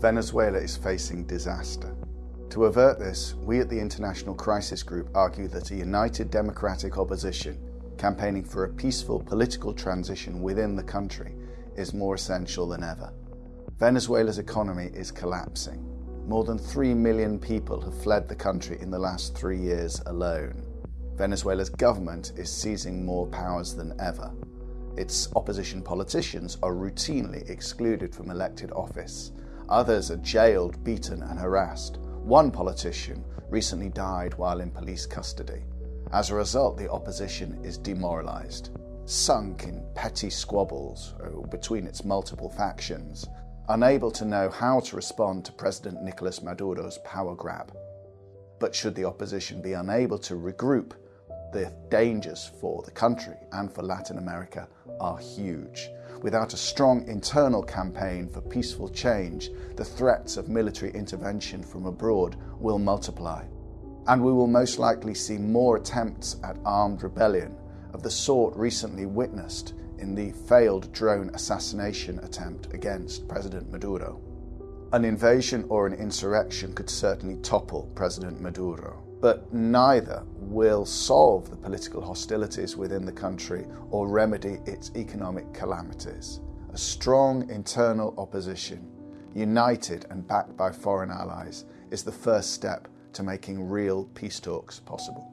Venezuela is facing disaster. To avert this, we at the International Crisis Group argue that a united democratic opposition campaigning for a peaceful political transition within the country is more essential than ever. Venezuela's economy is collapsing. More than 3 million people have fled the country in the last three years alone. Venezuela's government is seizing more powers than ever. Its opposition politicians are routinely excluded from elected office. Others are jailed, beaten, and harassed. One politician recently died while in police custody. As a result, the opposition is demoralised, sunk in petty squabbles uh, between its multiple factions, unable to know how to respond to President Nicolas Maduro's power grab. But should the opposition be unable to regroup, the dangers for the country and for Latin America are huge. Without a strong internal campaign for peaceful change, the threats of military intervention from abroad will multiply. And we will most likely see more attempts at armed rebellion of the sort recently witnessed in the failed drone assassination attempt against President Maduro. An invasion or an insurrection could certainly topple President Maduro, but neither will solve the political hostilities within the country or remedy its economic calamities. A strong internal opposition, united and backed by foreign allies, is the first step to making real peace talks possible.